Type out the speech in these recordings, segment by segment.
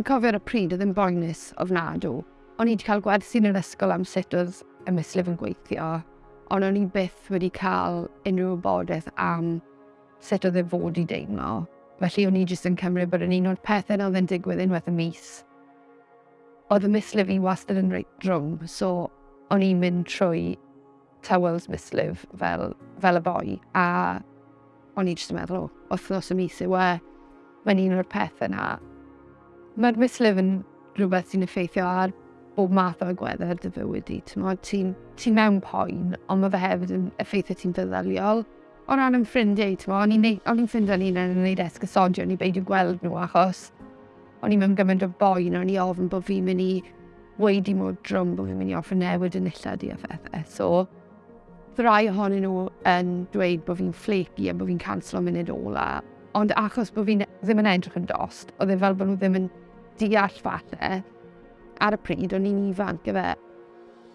Yn cofio'r y pryd oedd yn boenus ofnadw. O'n i wedi cael gwerthu'n yr ysgol am sut oedd y mislif yn gweithio, ond o'n i byth wedi cael unrhyw wybodaeth am sut oedd e fod i deimlo. Felly o'n i jyst yn cymryd bod yn un o'r pethau oedd yn digwydd unwaith y mis. Oedd y mislif i wastad yn reit drwm, so o'n i'n mynd trwy tywels mislif fel, fel y boi. A o'n i jyst yn meddwl, o, wythnos y mis yw e, mae'n un o'r pethau yna. Mae'r mislif yn rhywbeth sy'n effeithio ar bob math o agweddau dy fywyd di. Ti'n ti, mewn poen, ond mae fe hefyd yn effeithio ti'n feddyliol. O ran yn ffrindiau, o'n i'n ffeindio ni'n yn gwneud esgysodio, o'n i'n beidio gweld nhw achos o'n i'n mynd gymaint o boen, o'n i ofyn bod fi'n mynd i wedi mod drwm bod fi'n mynd i offer newid yn illad i a phethau. So, ddrai ohonyn nhw yn dweud bod fi'n flaky a bod fi'n canslo munud ola. Ond achos bod fi'n ddim yn edrych yn dost, oedd e fel bod nhw ddim yn deall falle. Ar y pryd, o'n i'n ifanc y fe.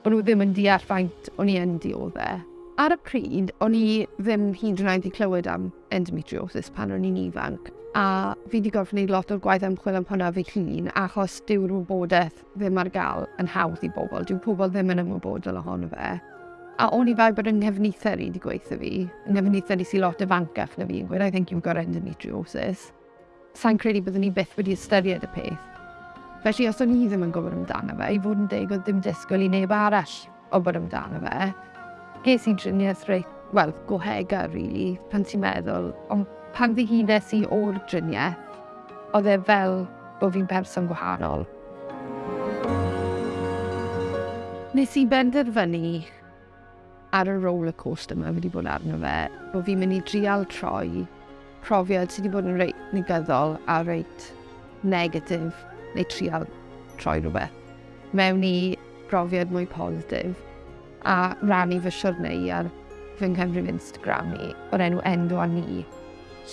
Bod nhw ddim yn deall faint o'n i yn dioddau. Ar y pryd, o'n i ddim hyd yn oed i clywed am endometriosis pan o'n i'n ifanc. A fi wedi gorfod gwneud lot o'r gwaith ymchwil am hwnna fi llun, achos dyw'r wybodaeth ddim ar gael yn hawdd i bobl. Dyw pobl ddim yn ymwybodol ohono fe. A o'n i fel bod yng nghefnither i wedi gweithio fi, yng nghefnither i sy lot fancach na fi yn gweud, I think you've got endometriosis. Sa'n credu byddwn ni byth wedi ystyried y peth. Felly, os o'n i ddim yn gwybod amdano fe, i fod yn deg oedd ddim disgwyl i neb arall o bod amdano fe, ges i driniaeth reit, wel, gohega, really, pan ti'n meddwl, ond pan ddihunes i o'r driniaeth, oedd e fel bod fi'n person gwahanol. Nes i benderfynu ar y roller coaster yma wedi bod arno fe, bod fi'n mynd i drial troi profiad sydd wedi bod yn reit negyddol a reit negatif neu trial troi rhywbeth mewn i profiad mwy positif a rannu fy siwrnau ar fy nghyfrif Instagram ni o'r enw Endo a Ni lle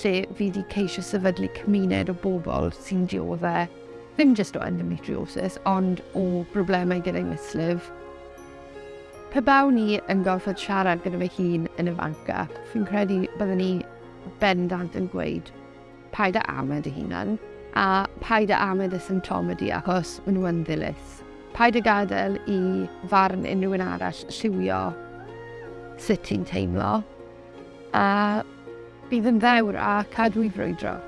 fi wedi ceisio sefydlu cymuned o bobl sy'n dioddau ddim jyst o endometriosis ond o broblemau gyda'i mislif Pe baw ni yn gorfod siarad gyda fy hun yn y fanca, fi'n credu byddwn ni bendant yn gweud paid â amed y hunan a paid â amed y symptomau di achos maen nhw yn ddilys. Paid â gadael i farn unrhyw un arall lliwio sut ti'n teimlo a bydd yn ddewr a cadw i frwydro.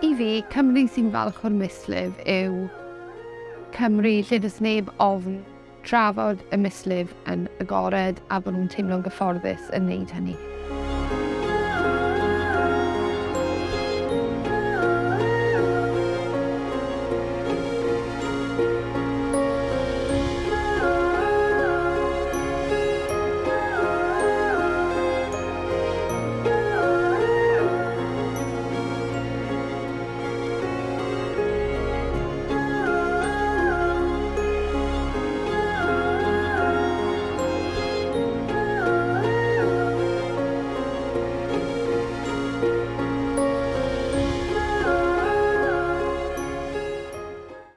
I fi, Cymru sy'n falch o'r mislif yw Cymru lle does neb ofn trafod y mislif yn agored a bod nhw'n teimlo'n gyfforddus yn wneud hynny.